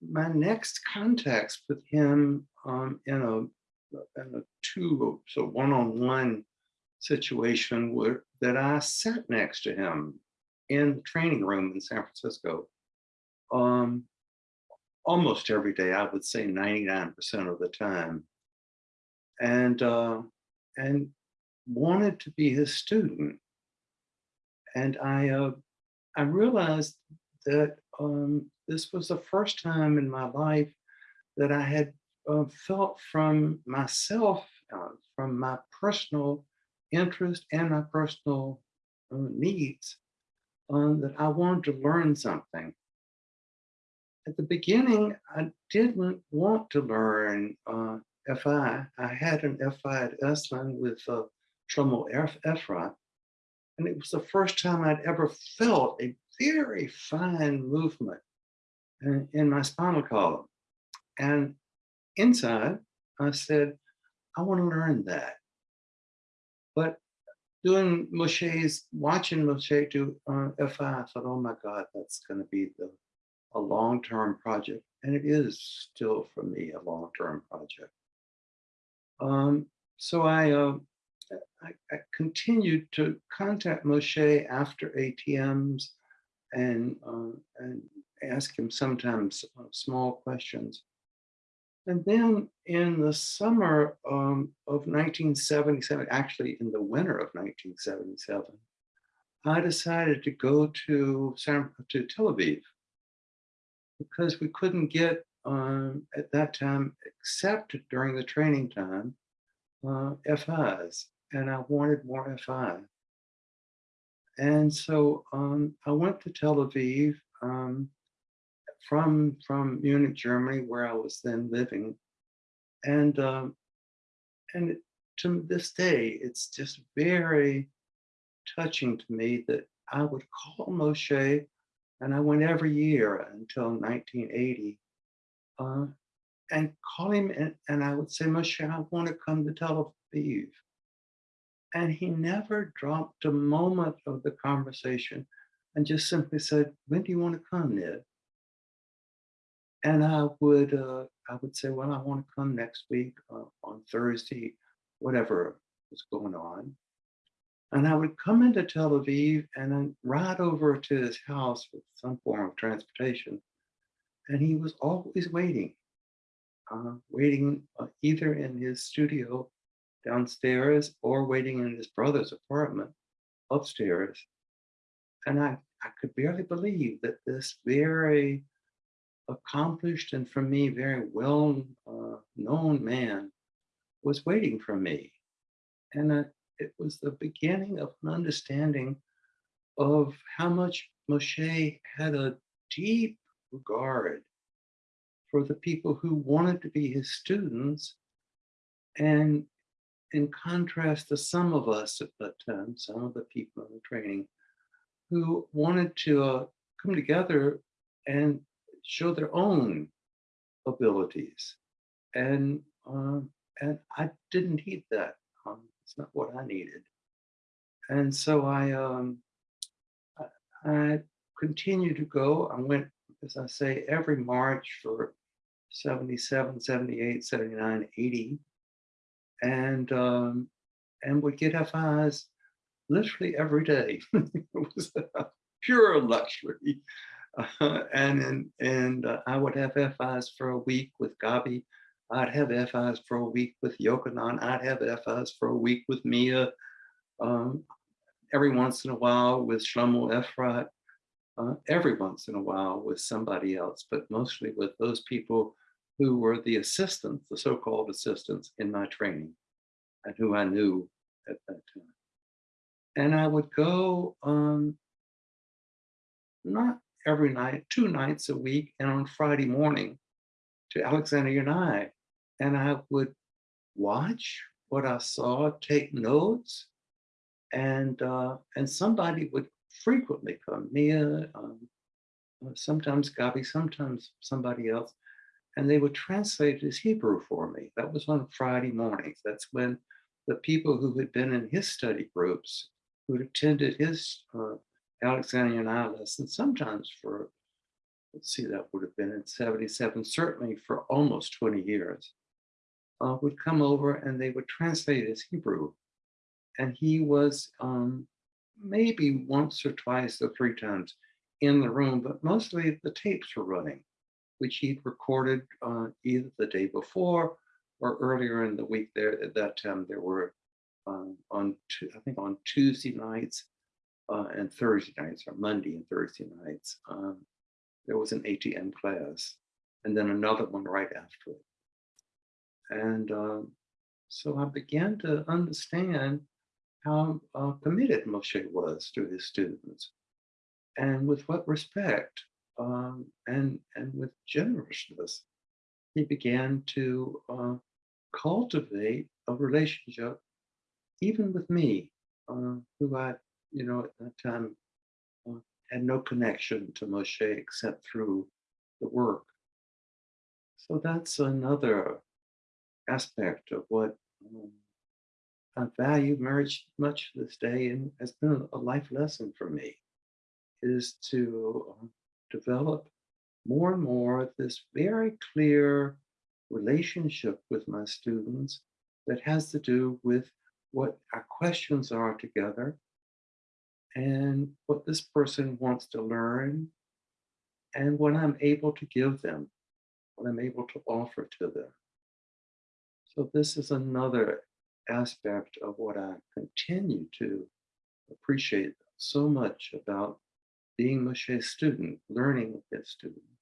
my next contacts with him um, in a in a two so one-on-one situation were that I sat next to him in the training room in San Francisco. Um, almost every day, I would say 99% of the time. And uh, and wanted to be his student. And I uh, I realized that um, this was the first time in my life that I had uh, felt from myself, uh, from my personal interest and my personal uh, needs, um, that I wanted to learn something. At the beginning, I didn't want to learn uh, FI. I had an FI at Esalen with uh, Shlomo Efrat, and it was the first time I'd ever felt a very fine movement in, my spinal column. And inside, I said, I want to learn that. But doing Moshe's, watching Moshe do uh, FI, I thought, oh my God, that's going to be the a long-term project. And it is still for me a long-term project. Um, so I, uh, I, I, continued to contact Moshe after ATMs and, uh, and ask him sometimes uh, small questions. And then in the summer um, of 1977, actually in the winter of 1977, I decided to go to, San, to Tel Aviv because we couldn't get um, at that time, except during the training time, uh, FIs, and I wanted more FI. And so um, I went to Tel Aviv um, from, from Munich, Germany, where I was then living. And, um, and to this day, it's just very touching to me that I would call Moshe, and I went every year until 1980, uh, and call him, and, and I would say, Moshe, I want to come to Tel Aviv. And he never dropped a moment of the conversation and just simply said, when do you want to come, Ned? And I would, uh, I would say, well, I want to come next week uh, on Thursday, whatever was going on. And I would come into Tel Aviv and then ride over to his house with some form of transportation. And he was always waiting, uh, waiting uh, either in his studio downstairs or waiting in his brother's apartment upstairs. And I, I could barely believe that this very accomplished and for me very well uh, known man was waiting for me. And uh, it was the beginning of an understanding of how much Moshe had a deep regard for the people who wanted to be his students and in contrast to some of us at that time, some of the people in the training who wanted to uh, come together and show their own abilities. And, um, and I didn't need that. Um, it's not what I needed. And so I, um, I, I continued to go. I went, as I say, every March for 77, 78, 79, 80 and um, and would get FIs literally every day. it was a pure luxury. Uh, and and, and uh, I would have FIs for a week with Gabi. I'd have FIs for a week with Yochanan. I'd have FIs for a week with Mia. Um, every once in a while with Shlomo Efrat. Uh, every once in a while with somebody else, but mostly with those people who were the assistants, the so-called assistants in my training and who I knew at that time. And I would go um, not every night, two nights a week, and on Friday morning to Alexander Yanai. And I would watch what I saw, take notes, and uh, and somebody would frequently come, Mia, um, uh, sometimes Gabi, sometimes somebody else, and they would translate his Hebrew for me. That was on Friday mornings. That's when the people who had been in his study groups, who'd attended his uh, Alexander Yanai lessons, sometimes for let's see, that would have been in 77, certainly for almost 20 years, uh, would come over and they would translate his Hebrew. And he was um, maybe once or twice or three times in the room, but mostly the tapes were running, which he'd recorded uh, either the day before or earlier in the week. There at that time, there were um, on I think on Tuesday nights uh, and Thursday nights, or Monday and Thursday nights, um, there was an ATM class, and then another one right after it. And um, so I began to understand how uh, committed Moshe was to his students and with what respect um, and, generousness he began to uh, cultivate a relationship even with me, uh, who I, you know, at that time uh, had no connection to Moshe except through the work. So that's another aspect of what um, I value very much this day and has been a life lesson for me is to uh, develop more and more this very clear relationship with my students that has to do with what our questions are together and what this person wants to learn and what I'm able to give them, what I'm able to offer to them. So this is another aspect of what I continue to appreciate so much about being Moshe's student, learning with his students.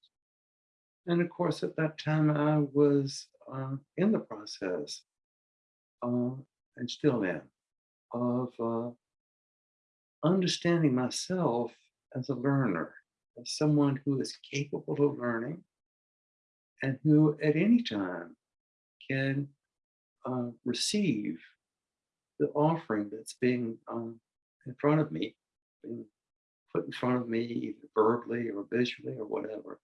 And of course, at that time, I was uh, in the process, uh, and still am, of uh, understanding myself as a learner, as someone who is capable of learning, and who at any time can uh, receive the offering that's being um, in front of me, being put in front of me, either verbally or visually or whatever.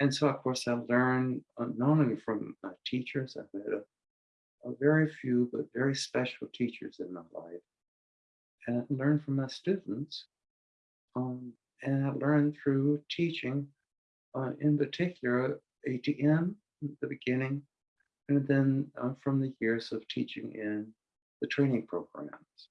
And so, of course, I learned uh, not only from my teachers, I've had a, a, very few but very special teachers in my life, and I learned from my students, um, and I learned through teaching, uh, in particular, ATM at the beginning, and then uh, from the years of teaching in the training programs.